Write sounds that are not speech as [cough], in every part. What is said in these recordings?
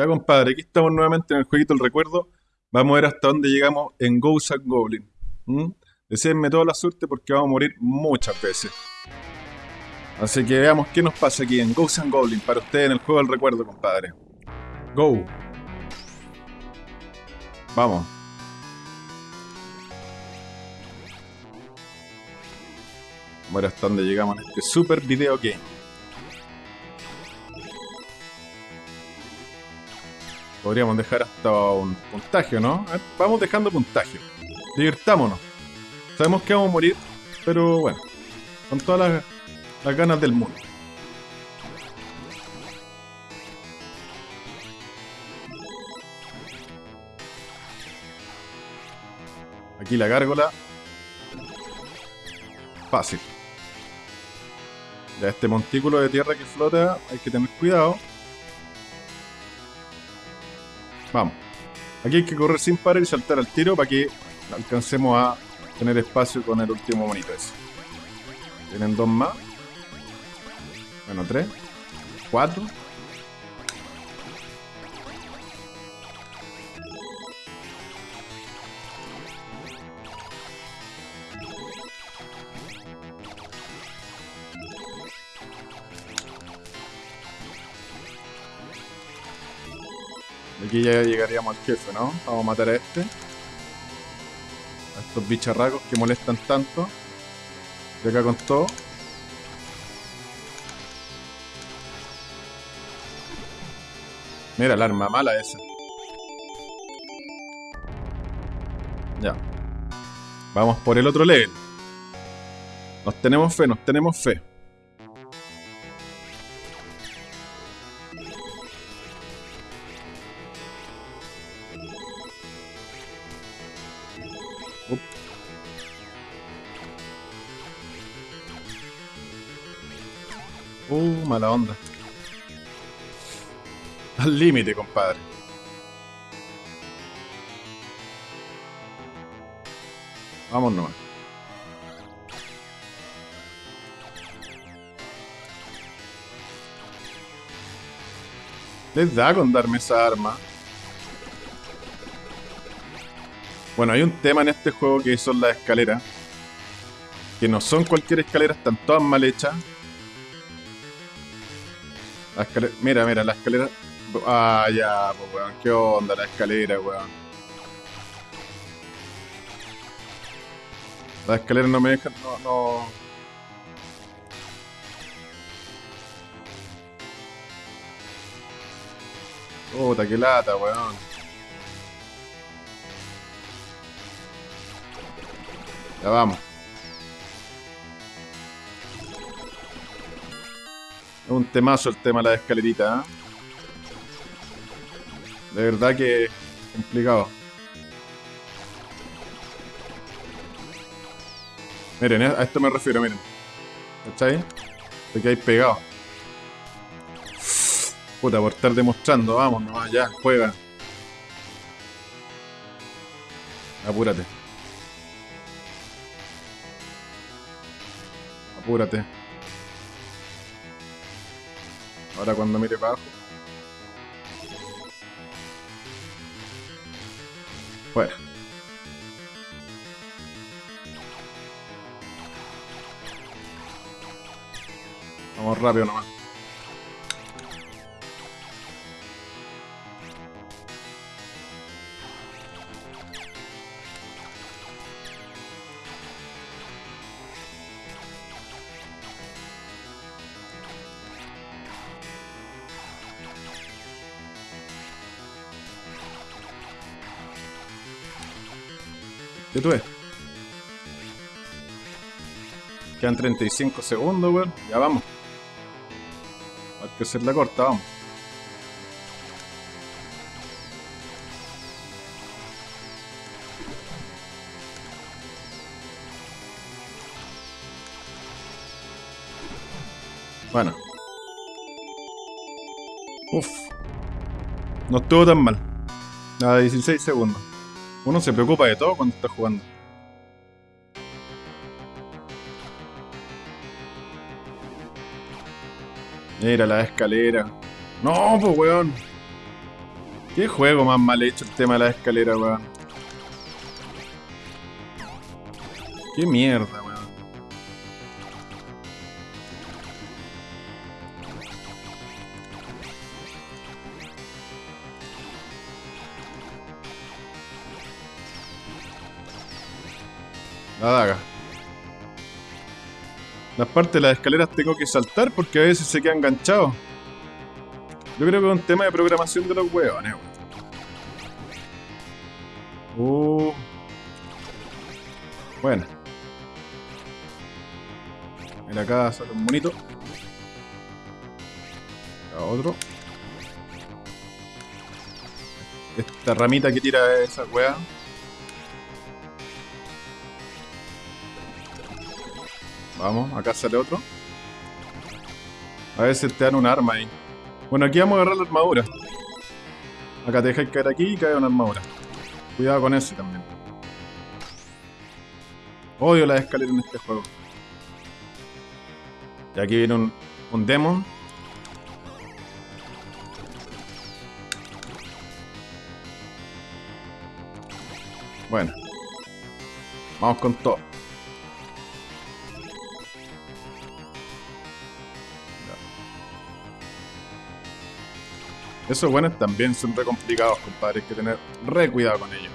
Ya, compadre, aquí estamos nuevamente en el jueguito del recuerdo. Vamos a ver hasta dónde llegamos en Ghost and Goblin. Deseenme toda la suerte porque vamos a morir muchas veces. Así que veamos qué nos pasa aquí en Ghost and Goblin para ustedes en el juego del recuerdo, compadre. Go. Vamos. Vamos a ver hasta dónde llegamos en este super video game. Podríamos dejar hasta un puntaje, ¿no? Vamos dejando puntaje. Divirtámonos. Sabemos que vamos a morir, pero bueno. Con todas las, las ganas del mundo. Aquí la gárgola. Fácil. Ya este montículo de tierra que flota, hay que tener cuidado. Vamos. Aquí hay que correr sin parar y saltar al tiro para que alcancemos a tener espacio con el último monito ese. Tienen dos más. Bueno, tres. Cuatro. Aquí ya llegaríamos al jefe, ¿no? Vamos a matar a este. A estos bicharracos que molestan tanto. Y acá con todo. Mira, el arma mala esa. Ya. Vamos por el otro level. Nos tenemos fe, nos tenemos fe. Mala onda. Al límite, compadre. Vamos nomás. Les da con darme esa arma. Bueno, hay un tema en este juego que son las escaleras. Que no son cualquier escalera, están todas mal hechas. La escalera- Mira, mira, la escalera. Ah, ya, pues weón, qué onda la escalera, weón. La escalera no me dejan, no, no. Puta, qué lata, weón. Ya vamos. Es un temazo el tema de la escalerita, ¿eh? De verdad que complicado. Miren, a esto me refiero, miren. ¿Cachai? Te quedáis pegado. Puta, por estar demostrando, vamos nomás, ya, juega. Apúrate. Apúrate. Ahora cuando mire para abajo. Fuera. Vamos rápido nomás. ¿Qué tú ves? Quedan 35 segundos, weón. Ya vamos. Hay que hacer la corta, vamos. Bueno. Uf. No estuvo tan mal. A 16 segundos. Uno se preocupa de todo cuando está jugando. Mira la escalera. No, pues weón. Qué juego más mal hecho el tema de la escalera, weón. Qué mierda, La daga. Las partes de las escaleras tengo que saltar porque a veces se queda enganchado. Yo creo que es un tema de programación de los huevones. Uh. Bueno. Mira acá sale un bonito. Acá otro. Esta ramita que tira esa weá. Vamos, acá sale otro. A veces te dan un arma ahí. Bueno, aquí vamos a agarrar la armadura. Acá te dejáis caer aquí y cae una armadura. Cuidado con ese también. Odio las escaleras en este juego. Y aquí viene un, un demon. Bueno. Vamos con todo. Esos buenos también son re complicados, compadre. Hay que tener re cuidado con ellos.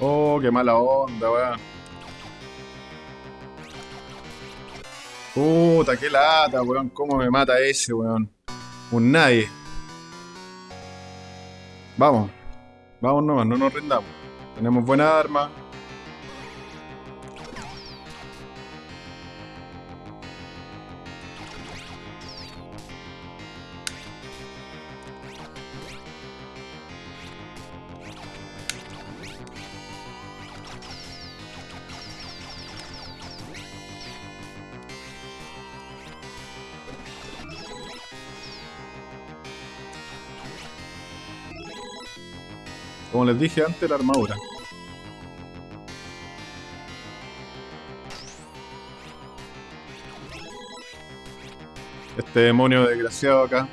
Oh, qué mala onda, weón. Puta, qué lata, weón. ¿Cómo me mata ese, weón? Un nadie. Vamos. Vamos nomás, no nos rindamos. Tenemos buena arma. Como les dije antes, la armadura. Este demonio desgraciado acá.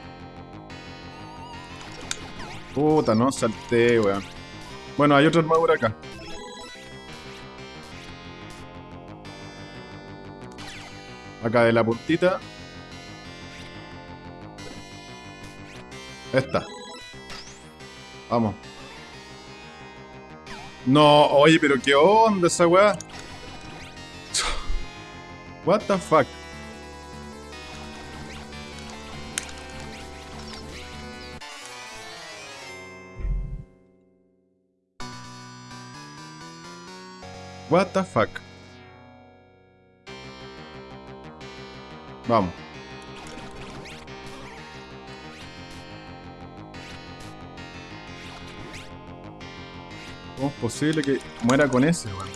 Puta, no salté, weón. Bueno, hay otra armadura acá. Acá de la puntita. Esta. Vamos. No, oye, pero qué onda esa weá. What the fuck. What the fuck. Vamos. ¿Cómo es posible que muera con ese, weón?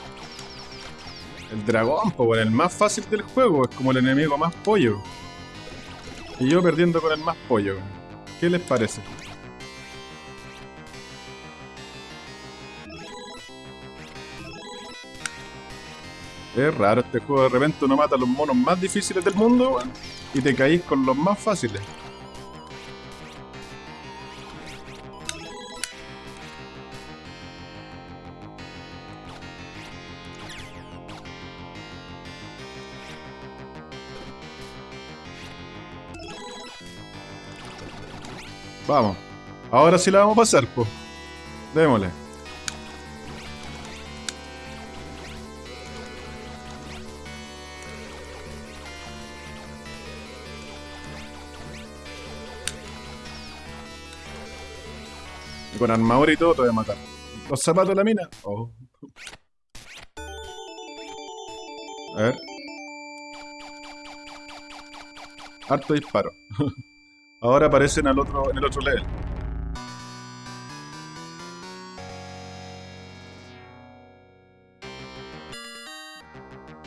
El dragón, pues, el más fácil del juego, es como el enemigo más pollo. Y yo perdiendo con el más pollo, ¿Qué les parece? Es raro este juego, de repente uno mata a los monos más difíciles del mundo, weón, y te caís con los más fáciles. Vamos. Ahora sí la vamos a pasar, pues. Démosle. Y con armadura y todo te voy a matar. Los zapatos de la mina. Oh. A ver. Harto disparo. [laughs] Ahora aparecen al otro, en el otro level.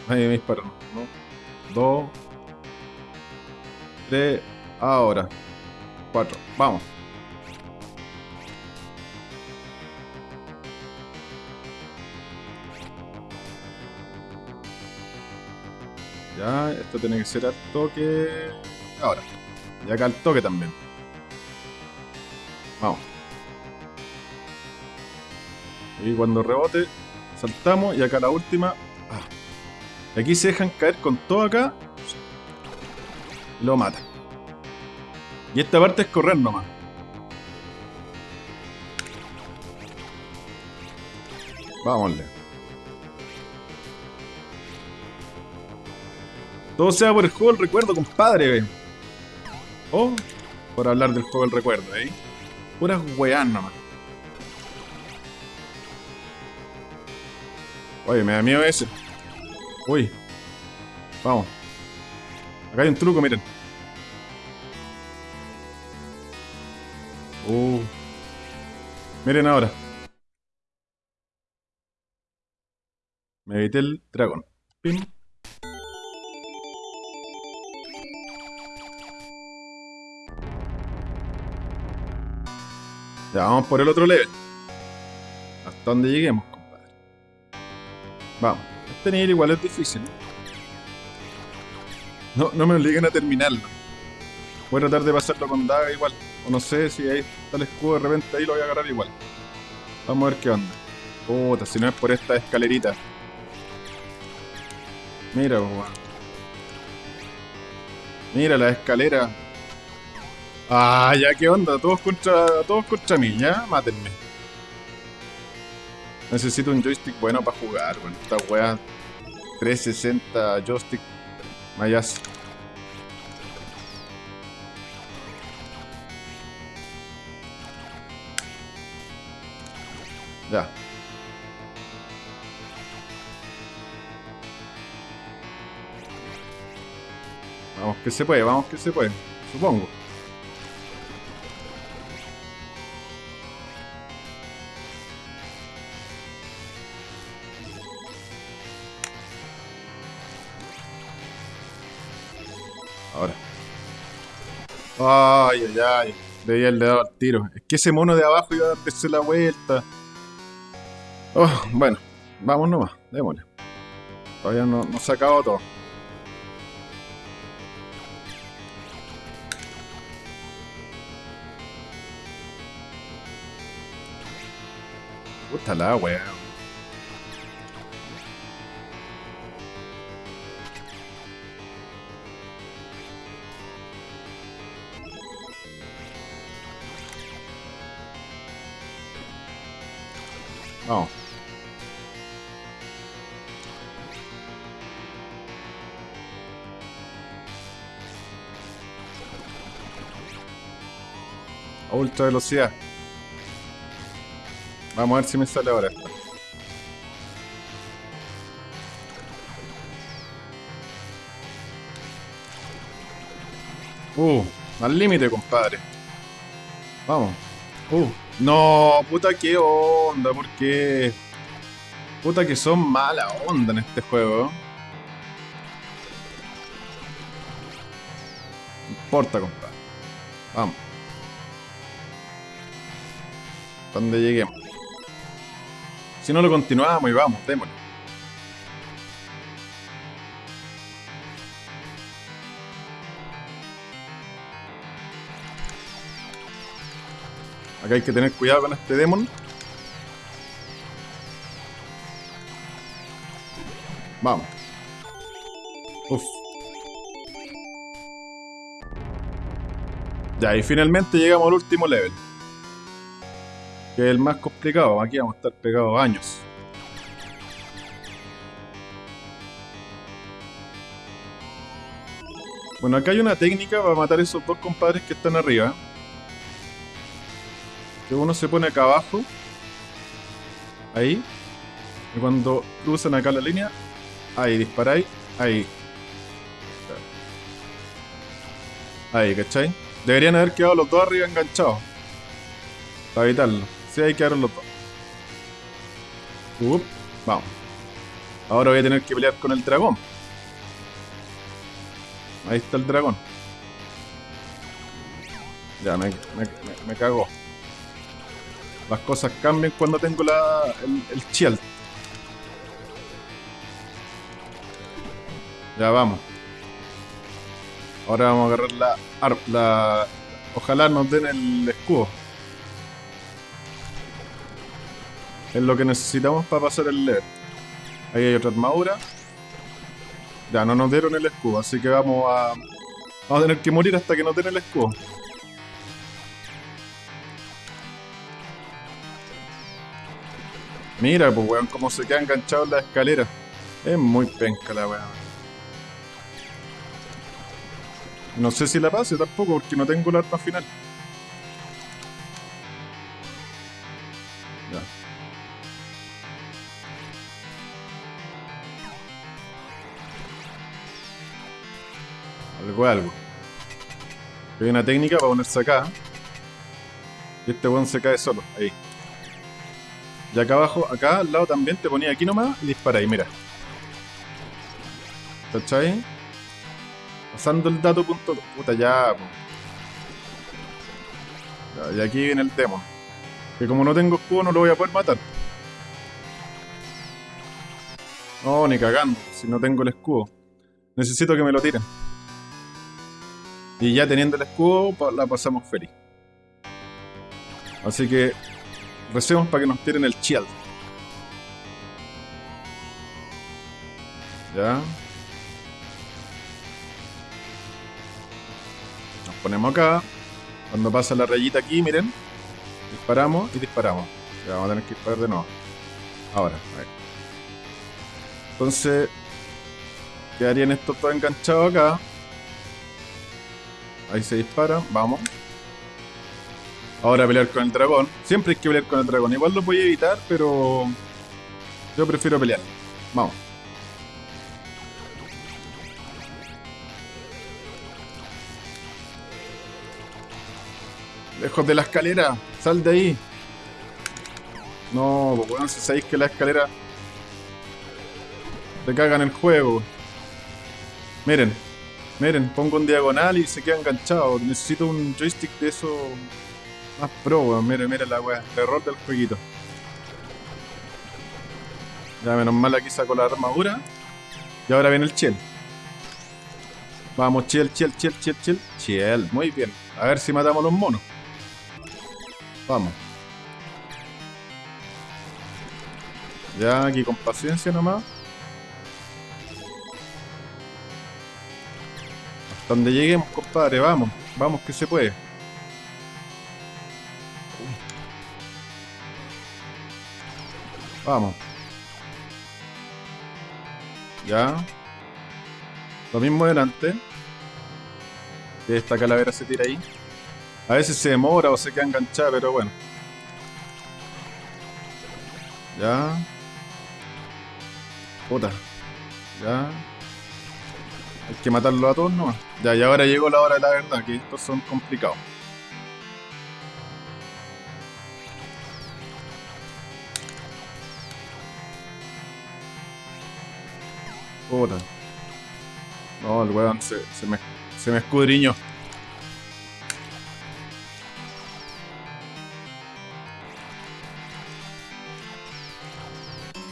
Ahí me disparan. ¿no? Dos. Tres. Ahora. Cuatro. Vamos. Ya, esto tiene que ser al toque. Ahora. Y acá al toque también. Vamos. Y cuando rebote, saltamos. Y acá la última. Ah. Aquí se dejan caer con todo acá. Lo mata. Y esta parte es correr nomás. Vámonle. Todo sea por el juego del recuerdo, compadre. O por hablar del juego del recuerdo, ¿eh? Puras weas nomás. Oye, me da miedo ese. Uy. Vamos. Acá hay un truco, miren. Uh. Miren ahora. Me evité el dragón. Pim. Ya, vamos por el otro level. Hasta donde lleguemos, compadre. Vamos. Este nivel igual es difícil. No, no me obliguen a terminarlo. Voy a tratar de pasarlo con daga igual. O no sé si ahí está el escudo de repente ahí lo voy a agarrar igual. Vamos a ver qué onda. Puta, si no es por esta escalerita. Mira, weón. Mira la escalera. Ah, ya, ¿qué onda? Todos contra, todos contra mí, ya, mátenme. Necesito un joystick bueno para jugar, bueno, esta wea 360 joystick mayas. Ya. Vamos que se puede, vamos que se puede, supongo. Ay, ay, ay. Debía haberle dado al tiro. Es que ese mono de abajo iba a darse la vuelta. Oh, bueno, vamos nomás, démosle. Todavía no, no se ha acabado todo. Puta la wea. Ultra velocidad. Vamos a ver si me sale ahora esto. Uh, al límite, compadre. Vamos. Uh, no, puta que onda, ¿por qué? Puta que son mala onda en este juego. No importa, compadre. Vamos. Donde lleguemos. Si no lo continuamos y vamos, démosle. Acá hay que tener cuidado con este demon. Vamos. Uf. Ya, y finalmente llegamos al último level. Que es el más complicado. Aquí vamos a estar pegados años. Bueno, acá hay una técnica para matar a esos dos compadres que están arriba. Que uno se pone acá abajo. Ahí. Y cuando cruzan acá la línea, ahí disparáis, ahí. Ahí, ¿cachai? Deberían haber quedado los dos arriba enganchados. Para evitarlo. Sí, ahí quedaron los dos. Up, vamos. Ahora voy a tener que pelear con el dragón. Ahí está el dragón. Ya, me, me, me, me cagó. Las cosas cambian cuando tengo la, el, el shield. Ya vamos. Ahora vamos a agarrar la, la... Ojalá nos den el escudo. Es lo que necesitamos para pasar el LED. Ahí hay otra armadura. Ya, no nos dieron el escudo, así que vamos a... Vamos a tener que morir hasta que nos den el escudo. Mira, pues weón, cómo se queda enganchado en la escalera. Es muy penca la weón. No sé si la pase tampoco, porque no tengo el arma final. Algo. Hay una técnica para ponerse acá. Y este weón se cae solo, ahí. Y acá abajo, acá al lado también te ponía aquí nomás y dispara ahí, mira. ¿Cachai? Pasando el dato punto... Puta, ya, Y aquí viene el demon. Que como no tengo escudo no lo voy a poder matar. No, ni cagando, si no tengo el escudo. Necesito que me lo tiren. Y ya teniendo el escudo, la pasamos feliz. Así que recemos para que nos tiren el shield. Ya. Nos ponemos acá. Cuando pasa la rayita aquí, miren. Disparamos y disparamos. Ya vamos a tener que disparar de nuevo. Ahora, a ver. Entonces, quedarían estos todos enganchados acá. Ahí se dispara, vamos. Ahora pelear con el dragón. Siempre hay que pelear con el dragón. Igual lo voy a evitar, pero yo prefiero pelear. Vamos. Lejos de la escalera. Sal de ahí. No, pues bueno, si sabéis que la escalera te cagan el juego. Miren, Miren, pongo un diagonal y se queda enganchado. Necesito un joystick de eso más pro, weón. Miren, miren la weá. Terror del jueguito. Ya menos mal aquí saco la armadura. Y ahora viene el chill. Vamos, chill, chill, chill, chill, chill. Chill, muy bien. A ver si matamos los monos. Vamos. Ya aquí con paciencia nomás. Donde lleguemos, compadre, vamos. Vamos que se puede. Vamos. Ya. Lo mismo delante. Esta calavera se tira ahí. A veces se demora o se queda enganchada, pero bueno. Ya. Puta. Ya. Hay que matarlo a todos nomás. Ya, y ahora llegó la hora de la verdad, que estos son complicados. Puta. No, el weón se, me, se me escudriñó.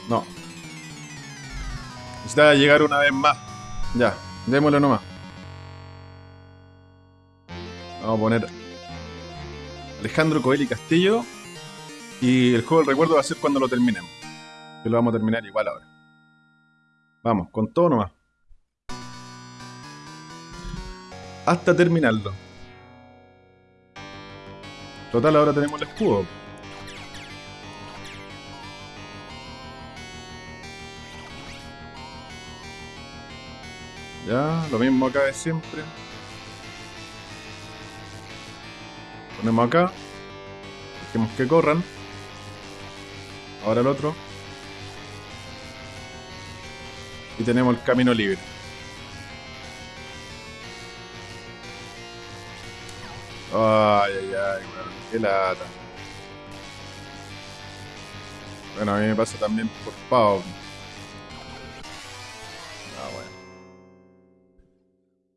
No. Necesita llegar una vez más. Ya. Démosle nomás. Vamos a poner Alejandro Coelho y Castillo. Y el juego del recuerdo va a ser cuando lo terminemos. Que lo vamos a terminar igual ahora. Vamos, con todo nomás. Hasta terminarlo. Total, ahora tenemos el escudo. Ya, lo mismo acá de siempre. Ponemos acá. Dejemos que corran. Ahora el otro. Y tenemos el camino libre. Ay, ay, ay, bueno, qué lata. Bueno, a mí me pasa también por Pau.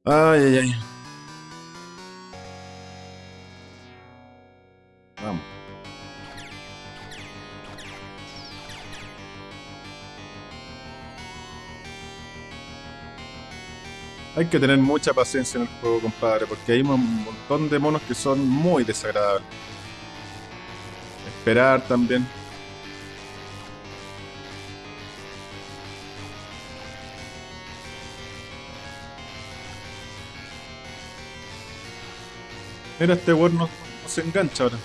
Ay, ay, ay. Vamos. Hay que tener mucha paciencia en el juego, compadre, porque hay un montón de monos que son muy desagradables. Esperar también. Mira, este weón no, se engancha ahora.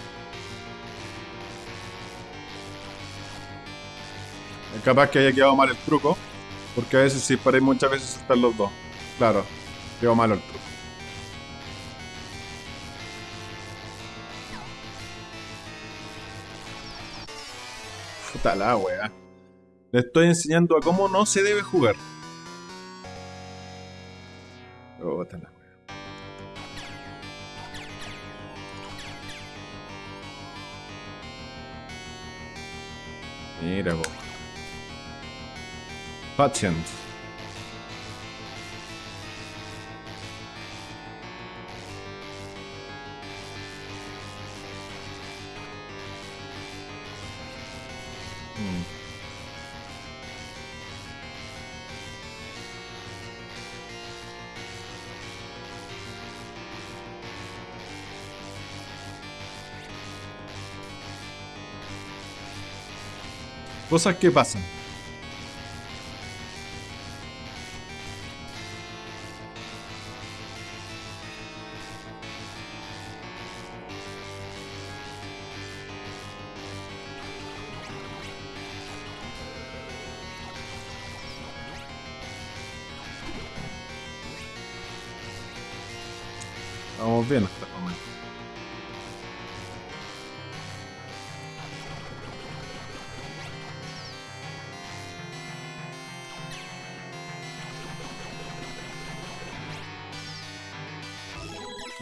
Es capaz que haya quedado mal el truco. Porque a veces si paráis muchas veces están los dos. Claro, quedó mal el truco. Puta la wea. Le estoy enseñando a cómo no se debe jugar. Mira, vos. Patient. Cosas que pasan.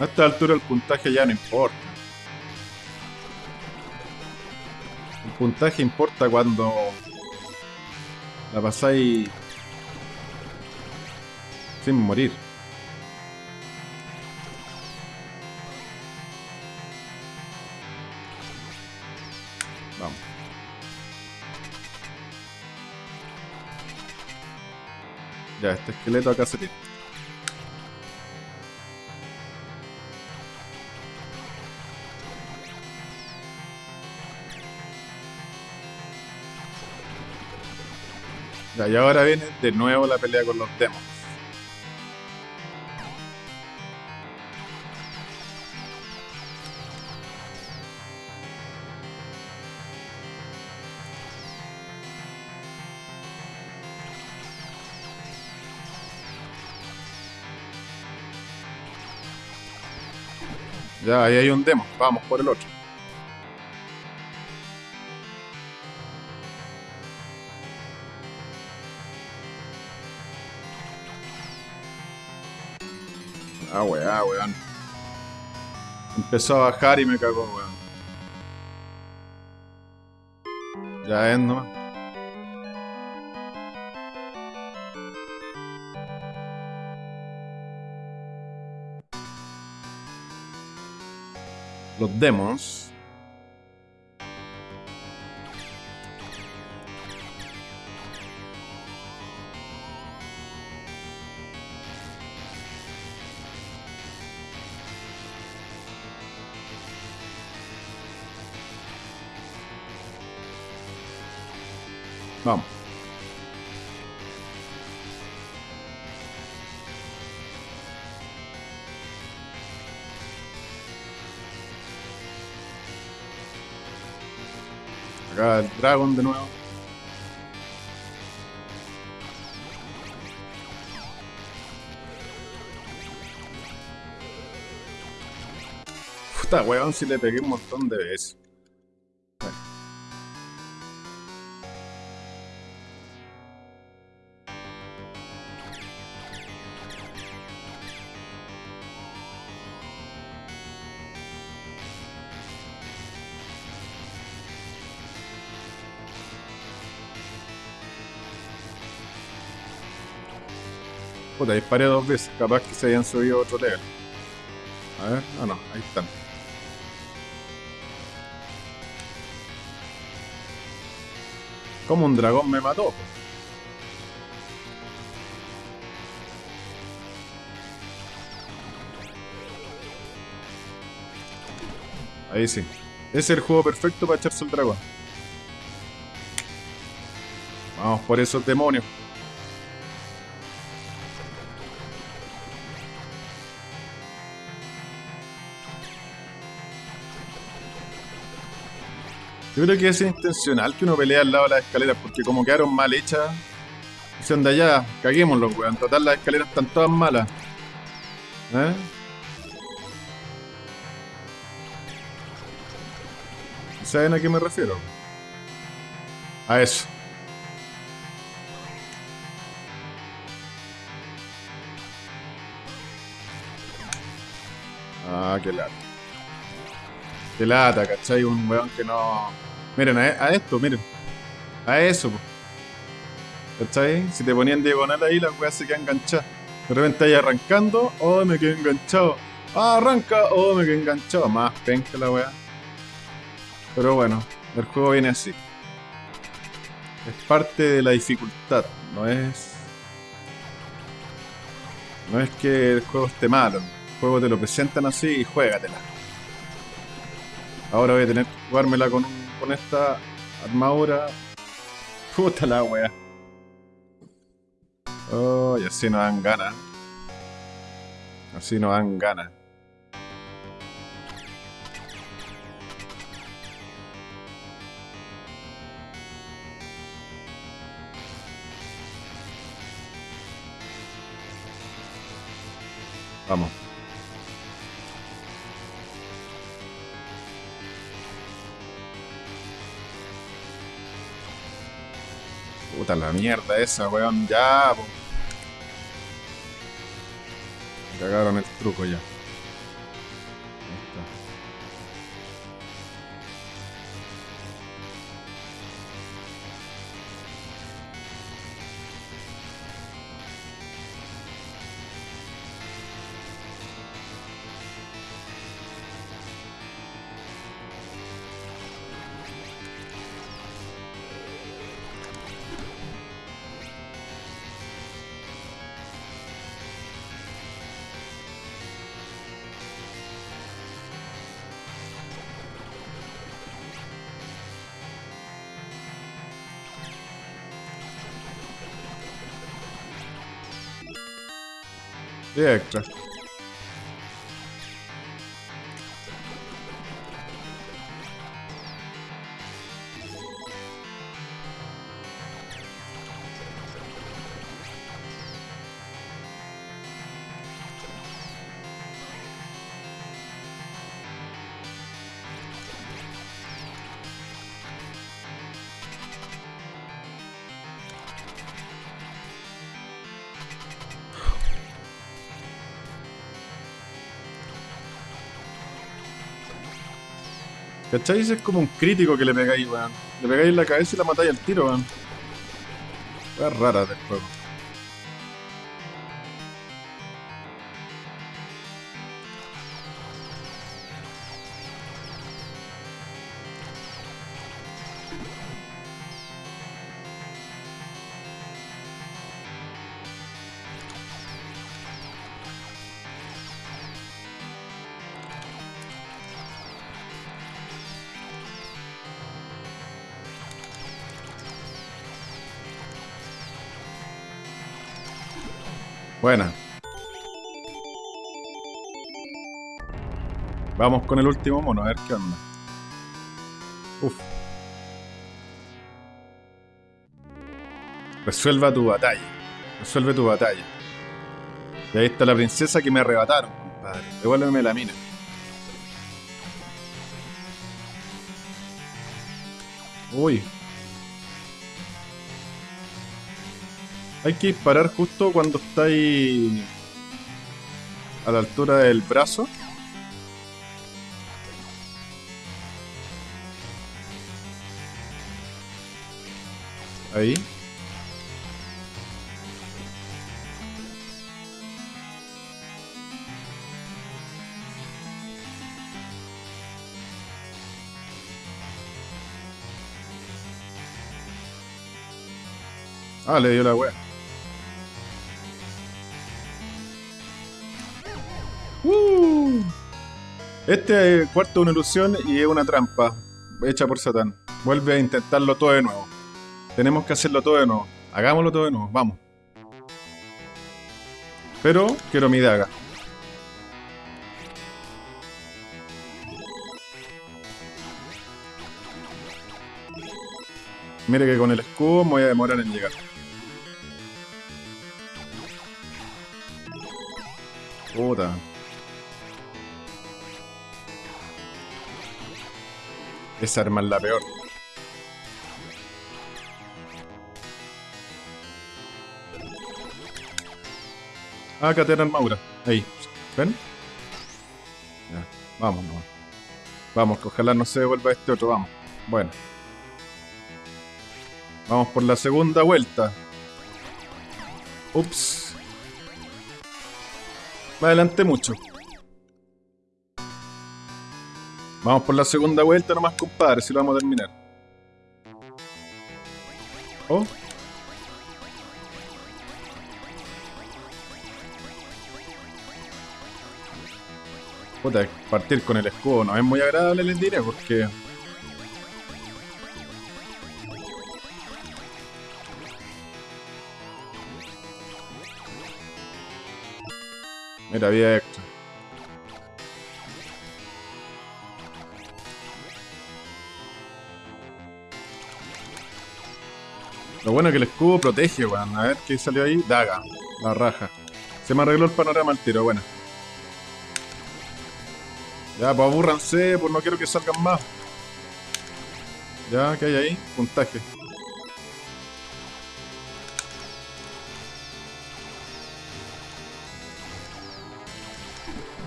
A esta altura el puntaje ya no importa. El puntaje importa cuando la pasáis sin morir. Vamos. Ya, este esqueleto acá se tiene. Y ahora viene de nuevo la pelea con los demos. Ya, ahí hay un demo. Vamos por el otro. Ah, weá, weón. Empezó a bajar y me cagó, weón. Ya es nomás. Los demos. Acá el Dragon de nuevo. Puta weón, si le pegué un montón de veces. Puta, disparé dos veces, capaz que se hayan subido otro level. A ver, ah no, ahí están. Como un dragón me mató. Ahí sí. Es el juego perfecto para echarse el dragón. Vamos por esos demonios. Yo creo que es intencional que uno pelea al lado de las escaleras, porque como quedaron mal hechas, dicen de allá, caguémoslo, weón. Total, las escaleras están todas malas. ¿Eh? ¿Saben a qué me refiero? A eso. Ah, qué lata. Qué lata, ¿cachai? Un weón que no... Miren, a, esto, miren. A eso, po. ¿cachai? Si te ponían diagonal ahí, las weas se quedan enganchadas. De repente ahí arrancando, oh, me quedé enganchado. Ah, arranca, oh, me quedé enganchado. Más penca la wea. Pero bueno, el juego viene así. Es parte de la dificultad, no es... No es que el juego esté malo. El juego te lo presentan así y juégatela. Ahora voy a tener que jugármela con, con esta armadura. Puta la wea. Oh, y así no dan ganas. Así no dan ganas. Vamos. Puta la mierda esa, weón. Ya, po. Cagaron el truco ya. De ¿Cachai? Es como un crítico que le pegáis, weón. Le pegáis en la cabeza y la matáis al tiro, weón. Es rara del juego. Buena. Vamos con el último mono, a ver qué onda. Uf. Resuelva tu batalla. Resuelve tu batalla. Y ahí está la princesa que me arrebataron, compadre. Devuélveme la mina. Uy, Hay que disparar justo cuando está ahí a la altura del brazo. Ahí. Ah, le dio la wea. Este es cuarto una ilusión y es una trampa hecha por Satán. Vuelve a intentarlo todo de nuevo. Tenemos que hacerlo todo de nuevo. Hagámoslo todo de nuevo, vamos. Pero quiero mi daga. Mire que con el escudo me voy a demorar en llegar. Puta. Esa arma es la peor. Ah, tiene armadura. Ahí. ¿Ven? Ya, vamos nomás. Vamos, que ojalá no se devuelva este otro, vamos. Bueno. Vamos por la segunda vuelta. Ups. Me adelanté mucho. Vamos por la segunda vuelta nomás, compadre, si lo vamos a terminar. Oh. Puta, partir con el escudo no es muy agradable, les diré, porque Mira, había Lo bueno es que el escudo protege, weón. A ver qué salió ahí. Daga. La raja. Se me arregló el panorama al tiro, bueno. Ya, pues aburranse, pues no quiero que salgan más. Ya, ¿qué hay ahí? Puntaje.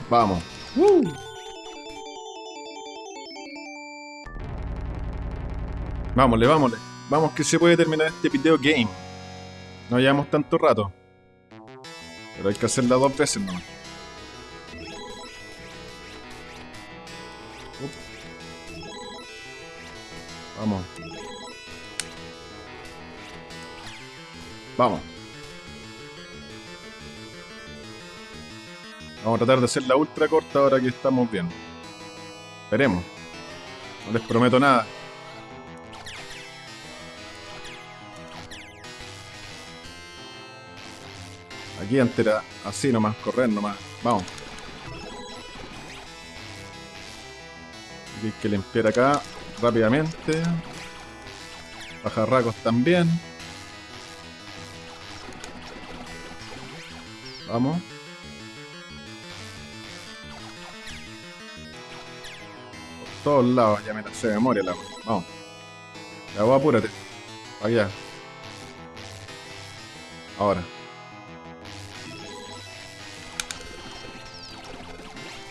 Vamos. Vámonle, vámonle. Vamos que se puede terminar este video game. No llevamos tanto rato. Pero hay que hacerla dos veces nomás. Vamos. Vamos. Vamos a tratar de hacer la ultra corta ahora que estamos bien. Veremos. No les prometo nada. Aquí entera, así nomás, correr nomás. Vamos. hay que limpiar acá rápidamente. Bajarracos también. Vamos. todos lados, ya me la de memoria la Vamos. Ya voy, apúrate. Allá. Ahora.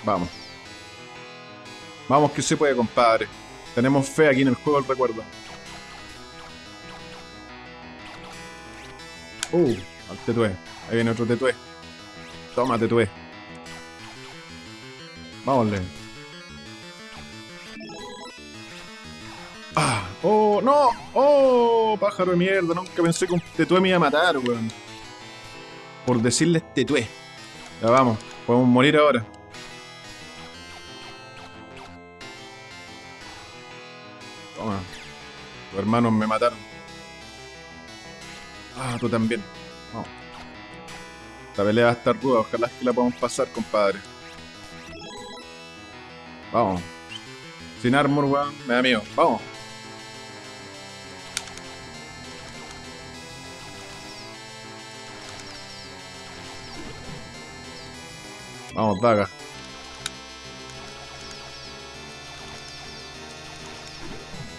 Vamos. Vamos que se puede, compadre. Tenemos fe aquí en el juego del recuerdo. Uh, al tetué. Ahí viene otro tetué. Toma, tetué. Vámonle. ¡Oh, no! ¡Oh, pájaro de mierda! Nunca pensé que un tetué me iba a matar, weón. Por decirles tetué. Ya vamos, podemos morir ahora. Hermanos me mataron. Ah, tú también. Vamos. Esta pelea va a estar ruda, ojalá que la podamos pasar, compadre. Vamos. Sin armor, weón, me da miedo. Vamos. Vamos, daga.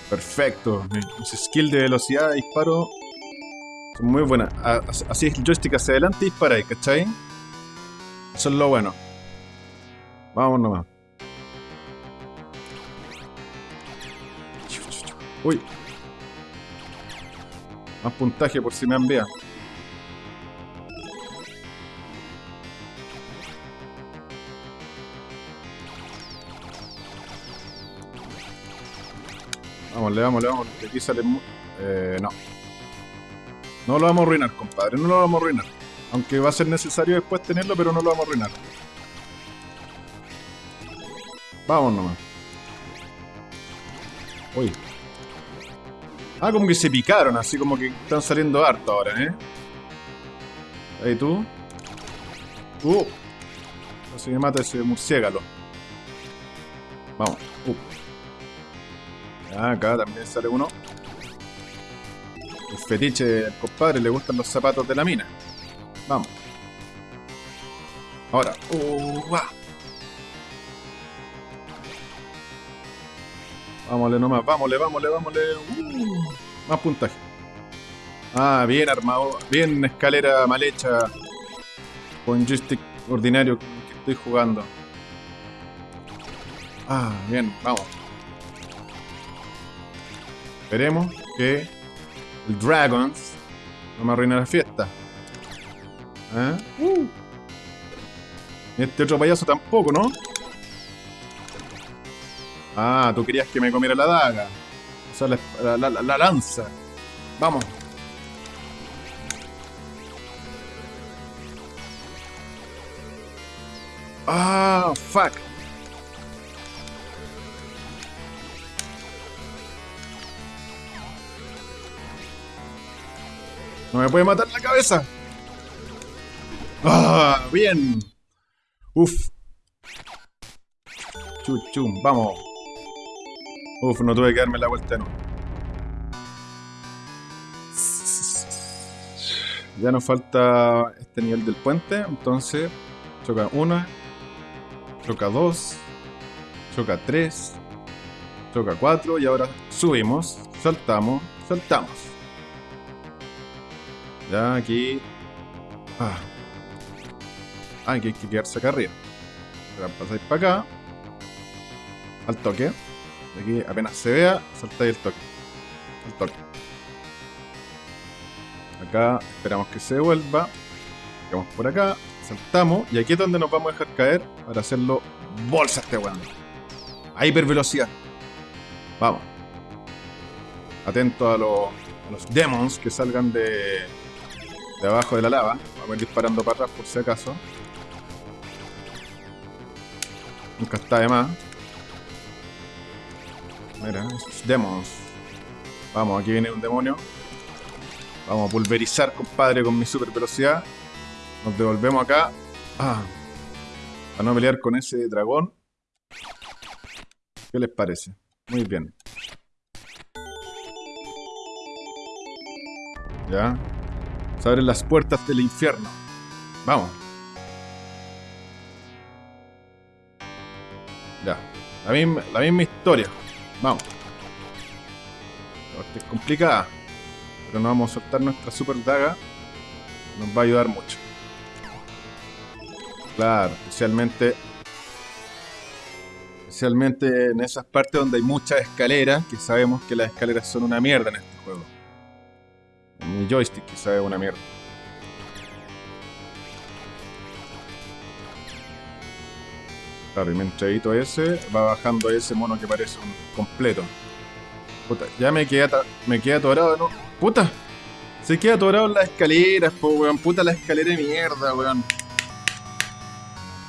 Perfecto. Mis skills de velocidad de disparo son muy buenas. Así es el joystick hacia adelante y dispara, ¿cachai? Eso es lo bueno. Vamos nomás. Uy. Más puntaje por si me envía. Le vamos, le vamos. Aquí sale... Eh, no. No lo vamos a arruinar, compadre. No lo vamos a arruinar. Aunque va a ser necesario después tenerlo, pero no lo vamos a arruinar. Vamos nomás. Uy. Ah, como que se picaron, así como que están saliendo harto ahora, ¿eh? Ahí tú. Uh. Así que mata ese murciélago. Vamos. Uh. acá también sale uno. El fetiche compadre le gustan los zapatos de la mina. Vamos. Ahora. Uh, Vámonos nomás, vámonos, vámonos, vámonos. Uh, más puntaje. Ah, bien armado, bien escalera mal hecha. Con joystick ordinario que estoy jugando. Ah, bien, vamos. Esperemos que el Dragons no me arruine la fiesta. ¿Eh? Uh. Este otro payaso tampoco, ¿no? Ah, tú querías que me comiera la daga. O sea, la, la, lanza. Vamos. Ah, fuck. No me puede matar la cabeza. Ah, bien. Uf. Chuchum, vamos. Uf, no tuve que darme la vuelta no. Ya nos falta este nivel del puente, entonces choca una, choca dos, choca tres, choca cuatro y ahora subimos, saltamos, saltamos. Ya aquí... Ah, ah aquí hay que quedarse acá arriba. Pasáis para acá, al toque. Aquí apenas se vea, saltáis el toque. El toque. Acá esperamos que se devuelva. Llegamos por acá, saltamos y aquí es donde nos vamos a dejar caer para hacerlo bolsa este weón. A hipervelocidad. Vamos. Atento a, los demons que salgan de, de abajo de la lava. Vamos a ir disparando para atrás por si acaso. Nunca está de más. Mira, esos demons. Vamos, aquí viene un demonio. Vamos a pulverizar, compadre, con mi super velocidad. Nos devolvemos acá. Ah, a no pelear con ese dragón. ¿Qué les parece? Muy bien. Ya. Se abren las puertas del infierno. Vamos. Ya. La misma, la misma historia. Vamos. La es complicada. Pero no vamos a soltar nuestra super daga. Nos va a ayudar mucho. Claro, especialmente especialmente en esas partes donde hay muchas escaleras, que sabemos que las escaleras son una mierda en este juego. Mi joystick que sabe una mierda. Claro, y mientras ese, va bajando ese mono que parece un completo. Puta, ya me queda, me queda atorado, ¿no? Puta, se queda atorado en las escaleras, po, weón. Puta la escalera de mierda, weón.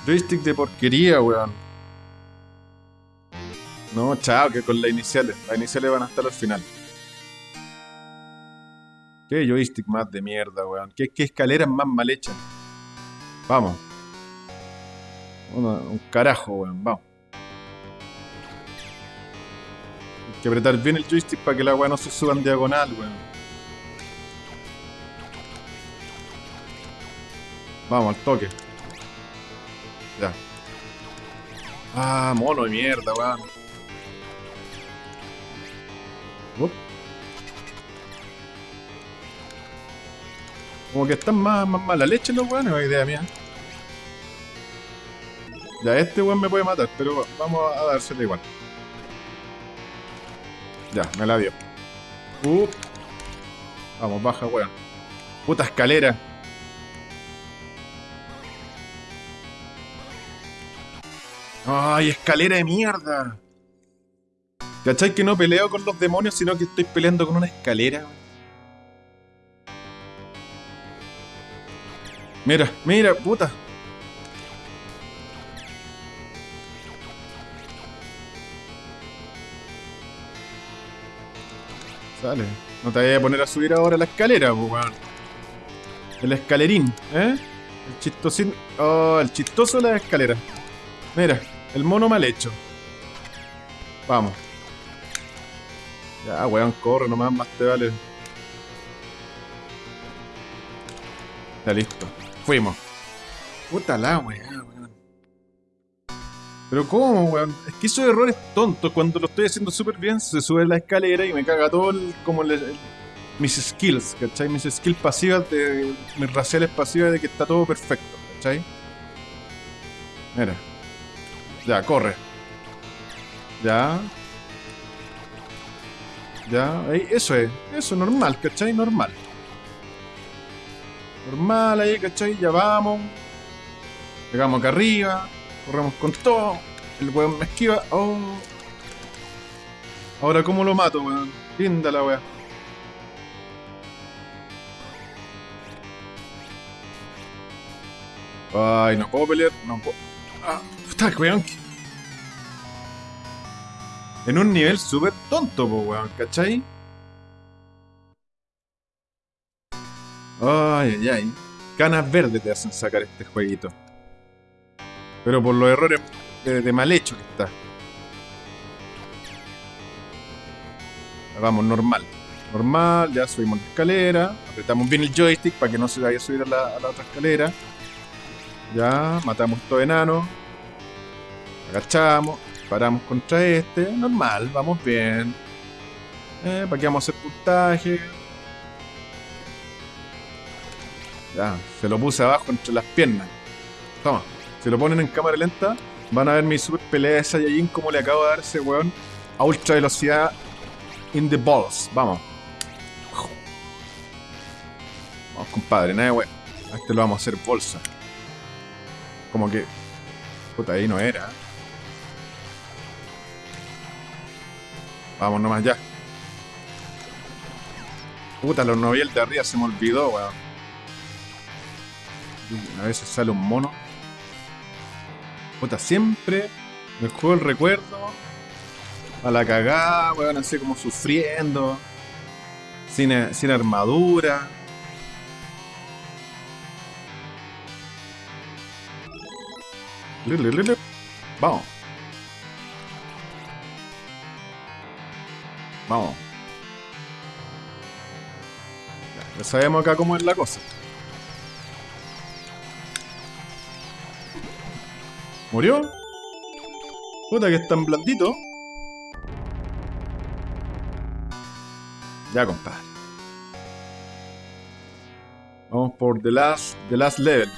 Joystick de porquería, weón. No, chao, que con las iniciales. Las iniciales van a estar al final. Qué joystick más de mierda, weón. Qué, escaleras más mal hechas. Vamos un carajo, weón. Vamos. Hay que apretar bien el joystick para que la weá no se suba en diagonal, weón. Vamos, al toque. Ya. Ah, mono de mierda, weón. Como que están más, más mala leche los weones, es idea mía. Ya, este weón me puede matar, pero vamos a dárselo igual. Ya, me la dio. Uh. Vamos, baja, weón. Puta escalera. ¡Ay, escalera de mierda! ¿Cachai que no peleo con los demonios, sino que estoy peleando con una escalera? Mira, mira, puta. Sale. No te voy a poner a subir ahora la escalera, weón. El escalerín, ¿eh? El chistosín. Oh, el chistoso de la escalera. Mira, el mono mal hecho. Vamos. Ya, weón, corre nomás, más te vale. Ya listo. Fuimos. Puta la weón. Pero ¿cómo, weón? Es que esos errores tontos, cuando lo estoy haciendo súper bien, se sube la escalera y me caga todo el, como el- mis skills, ¿cachai? Mis skills pasivas, de, mis raciales pasivas de que está todo perfecto, ¿cachai? Mira. Ya, corre. Ya. Ya, eso es, eso, normal, ¿cachai? Normal. Normal ahí, ¿cachai? Ya vamos. Llegamos acá arriba. Corremos con todo. El weón me esquiva. Oh. Ahora, ¿cómo lo mato, weón? Linda la weá. Ay, no puedo pelear. No puedo. Ah, puta, weón. En un nivel súper tonto, weón, ¿cachai? Ay, ay, ay. Canas verdes te hacen sacar este jueguito. Pero por los errores de, mal hecho que está. Vamos, normal. Normal, ya subimos la escalera. Apretamos bien el joystick para que no se vaya a subir a la, a la otra escalera. Ya, matamos todo enano. Agachamos. Paramos contra este. Normal, vamos bien. Eh, ¿Para qué vamos a hacer puntaje? Ya, se lo puse abajo entre las piernas. Toma. Si lo ponen en cámara lenta, van a ver mi super pelea de Saiyajin como le acabo de dar ese weón a ultra velocidad in the balls. Vamos. Vamos, compadre, nada weón. A este lo vamos a hacer bolsa. Como que. Puta, ahí no era. Vamos nomás ya. Puta, los noviel de arriba se me olvidó, weón. A veces sale un mono. Puta, siempre me juego el recuerdo a la cagada, weón, así como sufriendo, sin, eh, sin armadura. Vamos. Vamos. Ya sabemos acá cómo es la cosa. ¿Murió? Puta que es tan blandito. Ya, compadre. Vamos por The Last, the last Level.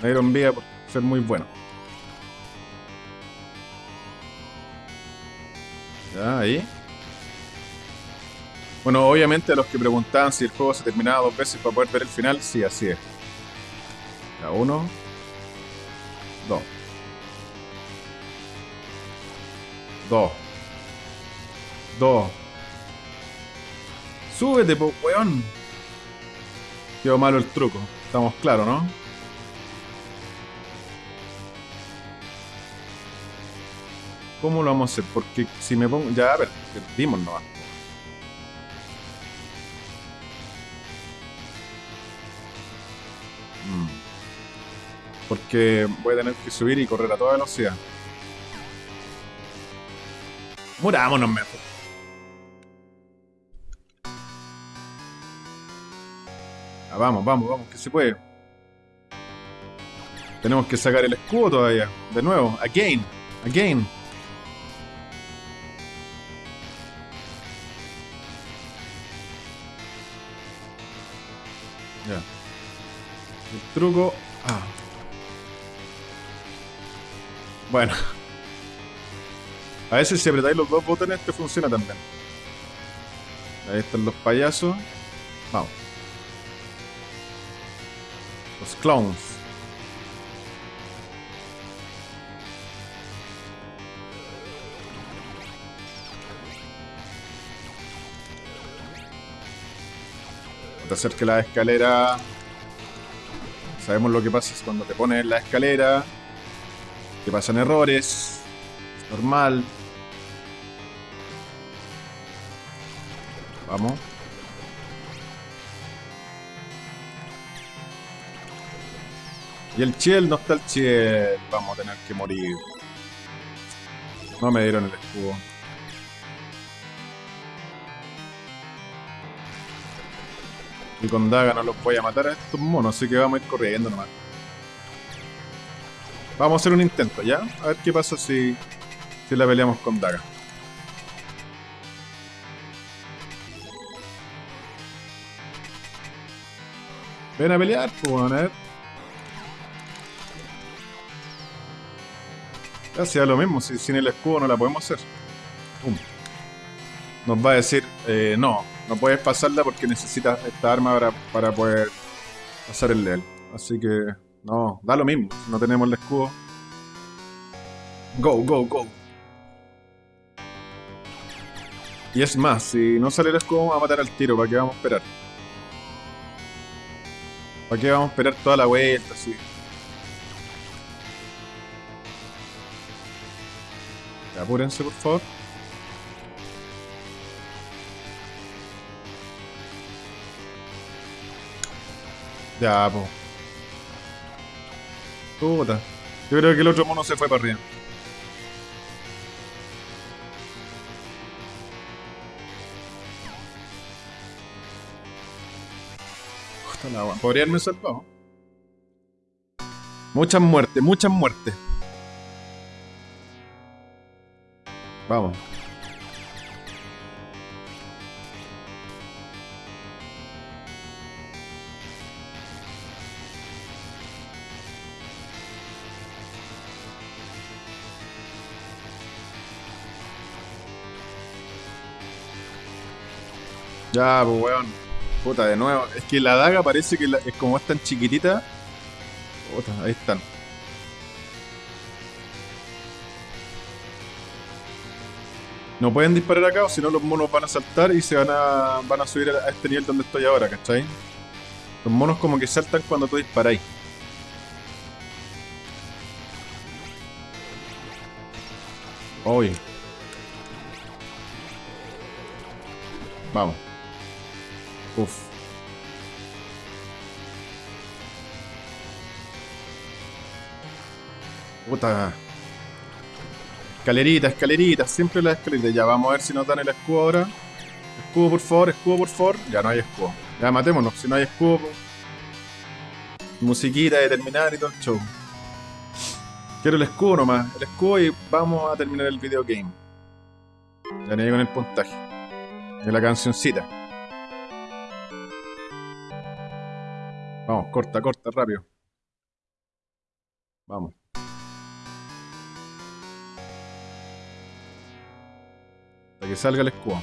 Me dieron vida por ser muy bueno. Ya, ahí. Bueno, obviamente a los que preguntaban si el juego se terminaba dos veces para poder ver el final, sí, así es. Ya, uno. Dos. Dos. Dos. Súbete, po, weón. Quedó malo el truco. Estamos claros, ¿no? ¿Cómo lo vamos a hacer? Porque si me pongo... Ya, a ver, perdimos nomás. Mm. Porque voy a tener que subir y correr a toda velocidad. Murámonos mejor. Ah, vamos, vamos, vamos, que se puede. Tenemos que sacar el escudo todavía. De nuevo, again, again. Ya. El truco. Ah. Bueno. A veces si apretáis los dos botones te funciona también. Ahí están los payasos. Vamos. Los clowns. Te acerques la escalera. Sabemos lo que pasa cuando te pones la escalera. Que pasan errores. Es normal. Vamos. Y el chiel, no está el chiel. Vamos a tener que morir. No me dieron el escudo. Y con daga no los voy a matar a estos monos, así que vamos a ir corriendo nomás. Vamos a hacer un intento, ¿ya? A ver qué pasa si, si la peleamos con daga. Ven a pelear, pues, a ver. Ya sea lo mismo, si sin el escudo no la podemos hacer. Nos va a decir, eh, no, no puedes pasarla porque necesitas esta arma para, para poder pasar el level. Así que, no, da lo mismo, si no tenemos el escudo. Go, go, go. Y es más, si no sale el escudo vamos a matar al tiro, ¿para qué vamos a esperar? ¿Para qué vamos a esperar toda la vuelta así? Apúrense, por favor. Ya, po. Puta. Yo creo que el otro mono se fue para arriba. Podría haberme salvado. Muchas muertes, muchas muertes. Vamos. Ya, pues. Puta, de nuevo. Es que la daga parece que es como es tan chiquitita. Puta, ahí están. No pueden disparar acá o si no los monos van a saltar y se van a, van a subir a este nivel donde estoy ahora, ¿cachai? Los monos como que saltan cuando tú disparáis. Uy. Vamos. Uf. Puta. Escalerita, escalerita, siempre la escalerita. Ya, vamos a ver si nos dan el escudo ahora. Escudo, por favor, escudo, por favor. Ya no hay escudo. Ya, matémonos. Si no hay escudo. Musiquita de terminar y todo el show. Quiero el escudo nomás. El escudo y vamos a terminar el video game. Ya ni con el puntaje. De la cancioncita. Corta, corta, rápido. Vamos. Hasta que salga el escudo.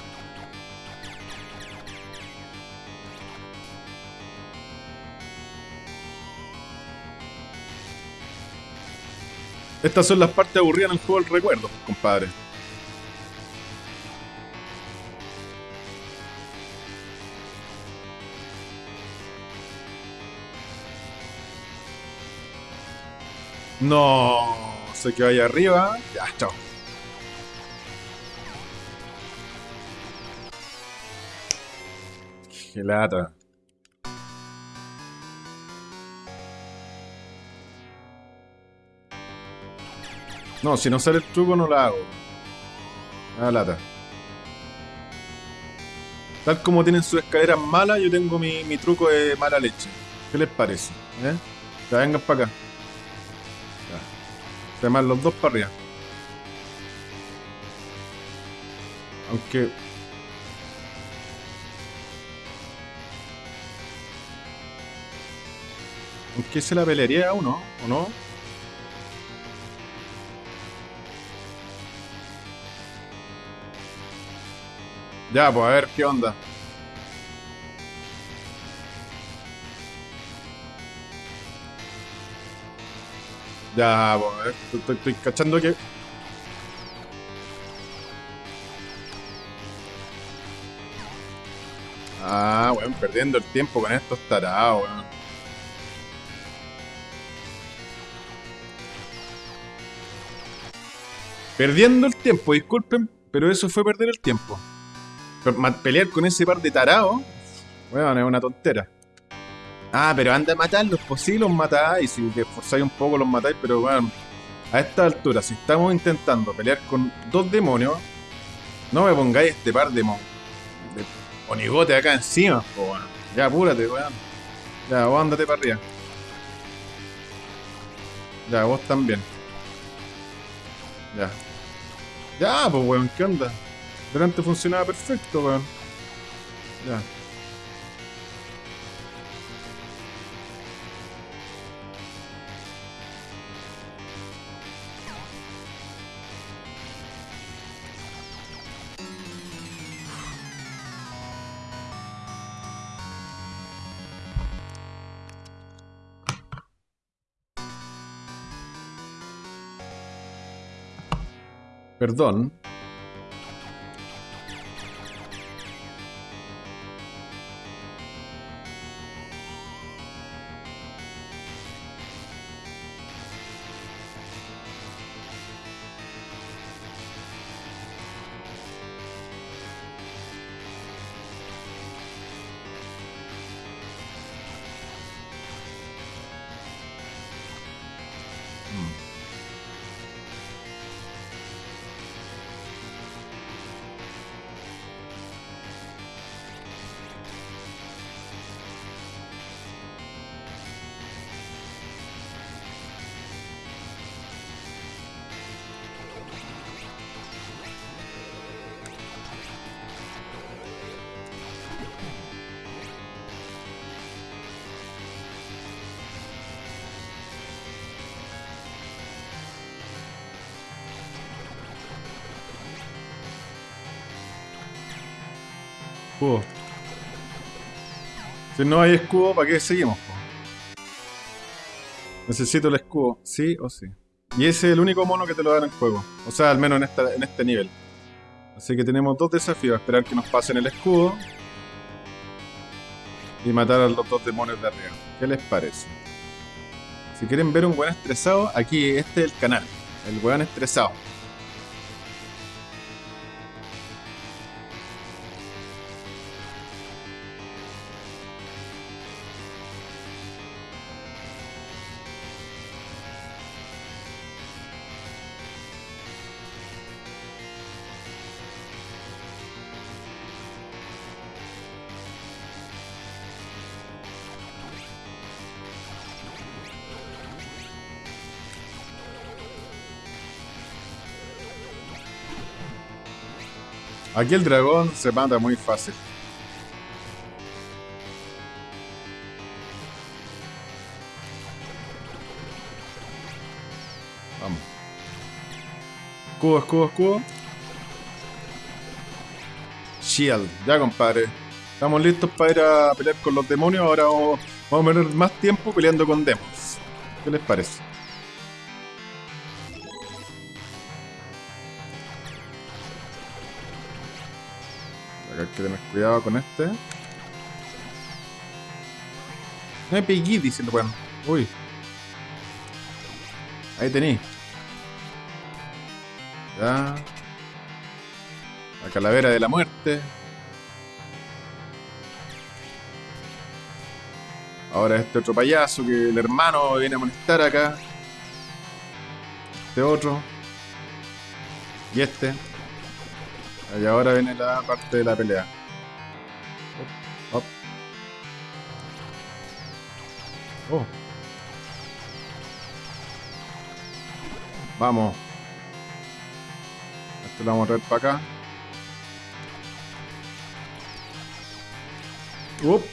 Estas son las partes aburridas en el juego del recuerdo, compadre. No, se quedó ahí arriba. Ya, chao. Qué lata. No, si no sale el truco no la hago. Ah, lata. Tal como tienen sus escaleras malas, yo tengo mi, mi truco de mala leche. ¿Qué les parece? ¿Eh? Ya vengan para acá. Además, los dos para arriba. Aunque... Aunque se la pelearía uno, ¿o no? Ya, pues a ver qué onda. Ya, pues, estoy, estoy, cachando que... Ah, weón, perdiendo el tiempo con estos tarados, weón. Perdiendo el tiempo, disculpen, pero eso fue perder el tiempo. pelear con ese par de tarados, bueno, es una tontera. Ah, pero anda a matarlos, pues sí los matáis, si te esforzáis un poco los matáis, pero bueno, a esta altura, si estamos intentando pelear con dos demonios, no me pongáis este par de, mon de acá encima, pues bueno. Ya apúrate, weón. Ya, vos andate para arriba. Ya, vos también. Ya. Ya, pues weón, ¿qué onda? Delante funcionaba perfecto, weón. Ya. Perdón. Escudo. Si no hay escudo, ¿para qué seguimos? Necesito el escudo, sí o sí. Y ese es el único mono que te lo dan en juego. O sea, al menos en, en este nivel. Así que tenemos dos desafíos. Esperar que nos pasen el escudo. Y matar a los dos demonios de arriba. ¿Qué les parece? Si quieren ver un buen estresado, aquí este es el canal. El buen estresado. Aquí el dragón se mata muy fácil. Vamos. Escudo, escudo, escudo. Shield. Ya, compadre. Estamos listos para ir a pelear con los demonios. Ahora vamos, a tener más tiempo peleando con demons. ¿Qué les parece? Que tener cuidado con este. No me pegué, dice el. Uy. Ahí tení. Ya. La calavera de la muerte. Ahora este otro payaso que el hermano viene a molestar acá. Este otro. Y este. Y ahora viene la parte de la pelea. Oh. Vamos. Esto lo vamos a traer para acá. Up.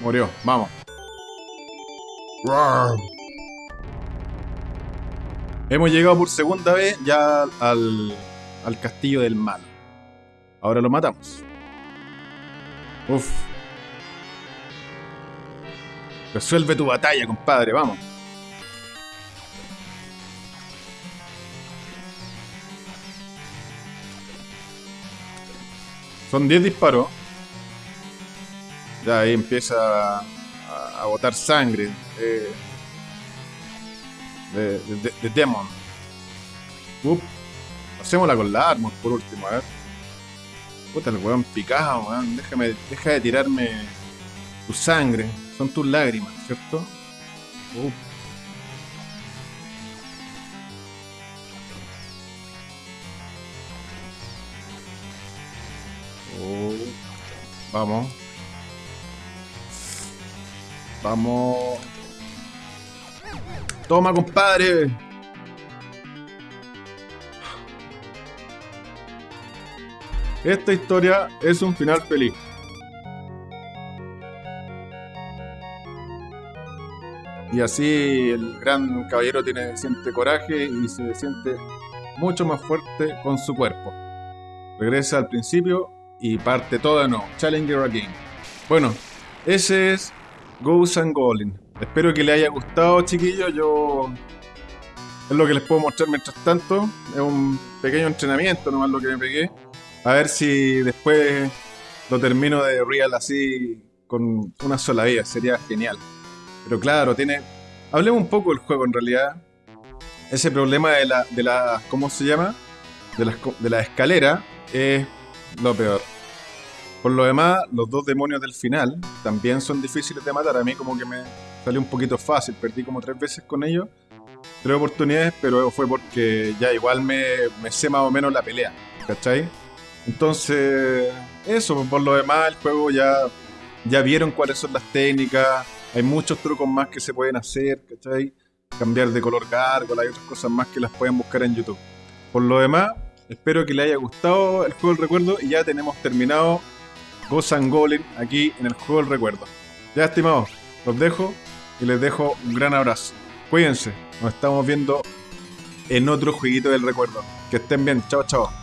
Murió, vamos. Hemos llegado por segunda vez ya al, al castillo del malo. Ahora lo matamos. Uf. Resuelve tu batalla, compadre, vamos. Son 10 disparos. Ya ahí empieza a, botar sangre. Eh, De, de, de Demon. Up. Hacémosla con la Armor por último, a ver. Puta, el weón picado, weón. Déjame, deja de tirarme tu sangre. Son tus lágrimas, ¿cierto? Up. Oh. Vamos. Vamos. Toma, compadre. Esta historia es un final feliz. Y así el gran caballero tiene, siente coraje y se siente mucho más fuerte con su cuerpo. Regresa al principio y parte de nuevo. Challenger again. Bueno, ese es Ghost and Goblin. Espero que les haya gustado, chiquillos. Yo. Es lo que les puedo mostrar mientras tanto. Es un pequeño entrenamiento, nomás lo que me pegué. A ver si después lo termino de real así con una sola vida. Sería genial. Pero claro, tiene. Hablemos un poco del juego en realidad. Ese problema de la. de la ¿Cómo se llama? De la, de la escalera es lo peor. Por lo demás, los dos demonios del final también son difíciles de matar. A mí como que me salió un poquito fácil. Perdí como tres veces con ellos. Tres oportunidades, pero fue porque ya igual me, sé más o menos la pelea. ¿Cachai? Entonces, eso, por lo demás, el juego ya, ya vieron cuáles son las técnicas. Hay muchos trucos más que se pueden hacer, ¿cachai? Cambiar de color gárgola y otras cosas más que las pueden buscar en YouTube. Por lo demás, espero que les haya gustado el juego del recuerdo y ya tenemos terminado Ghost and Goblin aquí en el juego del recuerdo. Ya, estimados, los dejo y les dejo un gran abrazo. Cuídense, nos estamos viendo en otro jueguito del recuerdo. Que estén bien, chao, chao.